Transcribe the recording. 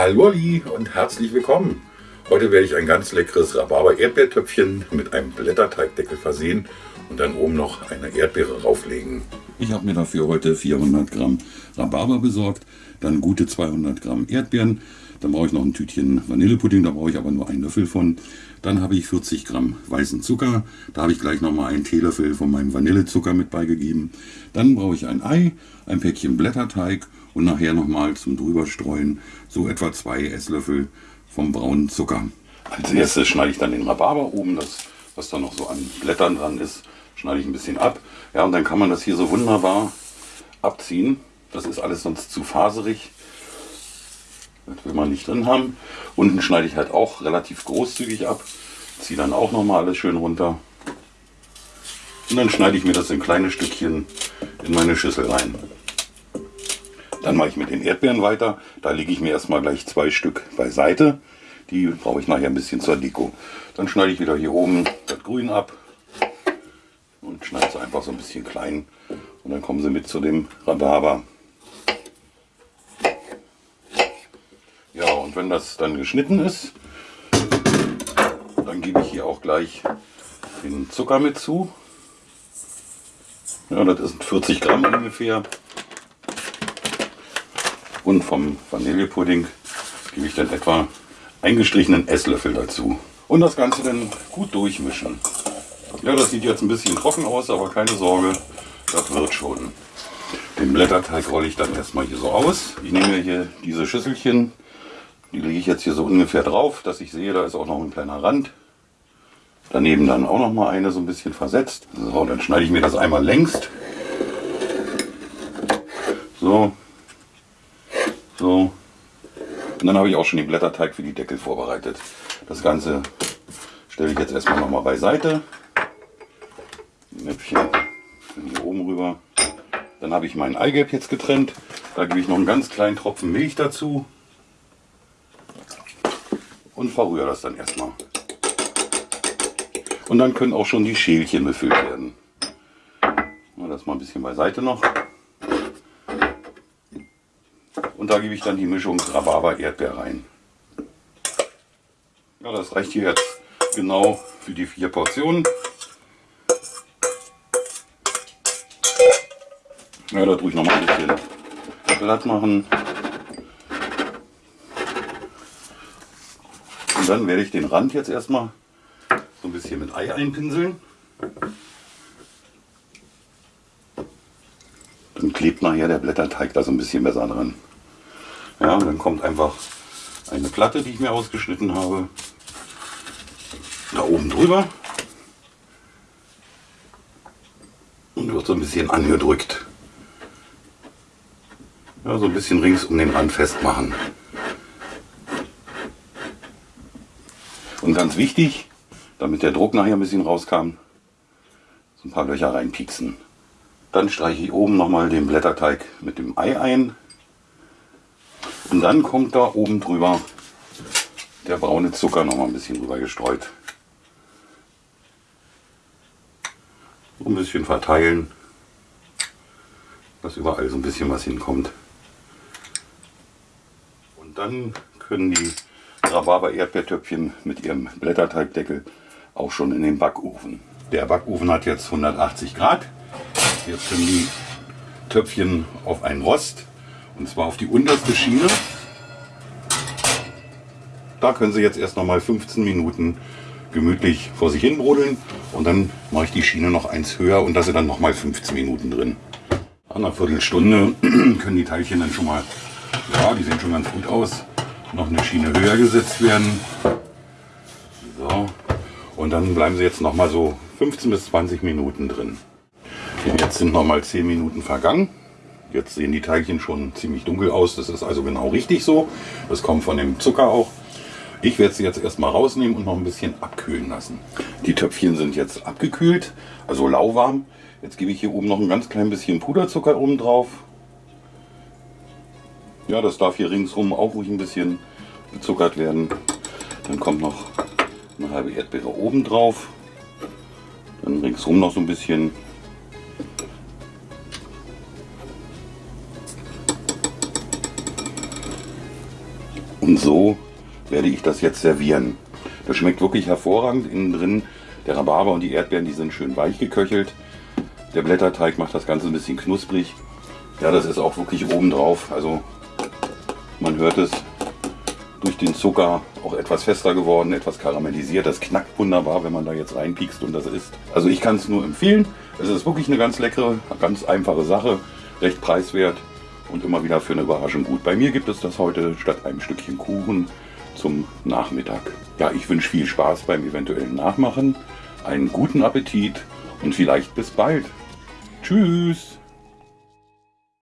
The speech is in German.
Hallo Ali und herzlich willkommen. Heute werde ich ein ganz leckeres Rhabarber-Erdbeertöpfchen mit einem Blätterteigdeckel versehen und dann oben noch eine Erdbeere rauflegen. Ich habe mir dafür heute 400 Gramm Rhabarber besorgt, dann gute 200 Gramm Erdbeeren, dann brauche ich noch ein Tütchen Vanillepudding, da brauche ich aber nur einen Löffel von. Dann habe ich 40 Gramm weißen Zucker, da habe ich gleich nochmal einen Teelöffel von meinem Vanillezucker mit beigegeben. Dann brauche ich ein Ei, ein Päckchen Blätterteig und nachher nochmal zum drüberstreuen so etwa zwei Esslöffel vom braunen Zucker. Als erstes schneide ich dann den Rhabarber oben, das was da noch so an Blättern dran ist, schneide ich ein bisschen ab. Ja, und dann kann man das hier so wunderbar abziehen. Das ist alles sonst zu faserig. Das will man nicht drin haben. Unten schneide ich halt auch relativ großzügig ab. Ziehe dann auch nochmal alles schön runter. Und dann schneide ich mir das in kleine Stückchen in meine Schüssel rein. Dann mache ich mit den Erdbeeren weiter. Da lege ich mir erstmal gleich zwei Stück beiseite. Die brauche ich nachher ein bisschen zur Deko. Dann schneide ich wieder hier oben das Grün ab und schneide es einfach so ein bisschen klein. Und dann kommen sie mit zu dem Rhabarber. Ja, und wenn das dann geschnitten ist, dann gebe ich hier auch gleich den Zucker mit zu. Ja, das ist 40 Gramm ungefähr. Und vom Vanillepudding gebe ich dann etwa eingestrichenen Esslöffel dazu. Und das Ganze dann gut durchmischen. Ja, das sieht jetzt ein bisschen trocken aus, aber keine Sorge, das wird schon. Den Blätterteig rolle ich dann erstmal hier so aus. Ich nehme hier diese Schüsselchen, die lege ich jetzt hier so ungefähr drauf, dass ich sehe, da ist auch noch ein kleiner Rand. Daneben dann auch noch mal eine so ein bisschen versetzt. So, dann schneide ich mir das einmal längst. So. So. Und dann habe ich auch schon den Blätterteig für die Deckel vorbereitet. Das Ganze stelle ich jetzt erstmal noch mal beiseite. Näpfchen hier oben rüber. Dann habe ich mein Eigelb jetzt getrennt. Da gebe ich noch einen ganz kleinen Tropfen Milch dazu und verrühre das dann erstmal. Und dann können auch schon die Schälchen befüllt werden. Das mal ein bisschen beiseite noch. Und da gebe ich dann die Mischung Rhabarber-Erdbeer rein. Ja, das reicht hier jetzt genau für die vier Portionen. Ja, da tue ich noch mal ein bisschen glatt machen. Und dann werde ich den Rand jetzt erstmal so ein bisschen mit Ei einpinseln. Dann klebt nachher der Blätterteig da so ein bisschen besser dran. Ja, und dann kommt einfach eine Platte, die ich mir ausgeschnitten habe, da oben drüber und wird so ein bisschen angedrückt. Ja, so ein bisschen rings um den Rand festmachen. Und ganz wichtig, damit der Druck nachher ein bisschen rauskam, so ein paar Löcher reinpieksen. Dann streiche ich oben nochmal den Blätterteig mit dem Ei ein. Und dann kommt da oben drüber der braune Zucker noch mal ein bisschen drüber gestreut. So ein bisschen verteilen, dass überall so ein bisschen was hinkommt dann können die Rhabarber-Erdbeertöpfchen mit ihrem Blätterteigdeckel auch schon in den Backofen. Der Backofen hat jetzt 180 Grad. Jetzt können die Töpfchen auf einen Rost und zwar auf die unterste Schiene. Da können Sie jetzt erst noch mal 15 Minuten gemütlich vor sich hin brodeln und dann mache ich die Schiene noch eins höher und da sind dann noch mal 15 Minuten drin. Nach einer Viertelstunde können die Teilchen dann schon mal ja, die sehen schon ganz gut aus. Noch eine Schiene höher gesetzt werden. So. Und dann bleiben sie jetzt noch mal so 15 bis 20 Minuten drin. Jetzt sind noch mal 10 Minuten vergangen. Jetzt sehen die Teilchen schon ziemlich dunkel aus. Das ist also genau richtig so. Das kommt von dem Zucker auch. Ich werde sie jetzt erstmal rausnehmen und noch ein bisschen abkühlen lassen. Die Töpfchen sind jetzt abgekühlt, also lauwarm. Jetzt gebe ich hier oben noch ein ganz klein bisschen Puderzucker oben drauf ja, das darf hier ringsrum auch ruhig ein bisschen gezuckert werden. Dann kommt noch eine halbe Erdbeere oben drauf. Dann ringsrum noch so ein bisschen. Und so werde ich das jetzt servieren. Das schmeckt wirklich hervorragend. Innen drin der Rhabarber und die Erdbeeren, die sind schön weich geköchelt. Der Blätterteig macht das Ganze ein bisschen knusprig. Ja, das ist auch wirklich oben drauf. Also man hört es durch den Zucker auch etwas fester geworden, etwas karamellisiert. Das knackt wunderbar, wenn man da jetzt reinpiekst und das isst. Also ich kann es nur empfehlen. Es ist wirklich eine ganz leckere, ganz einfache Sache, recht preiswert und immer wieder für eine Überraschung gut. Bei mir gibt es das heute statt einem Stückchen Kuchen zum Nachmittag. Ja, ich wünsche viel Spaß beim eventuellen Nachmachen, einen guten Appetit und vielleicht bis bald. Tschüss!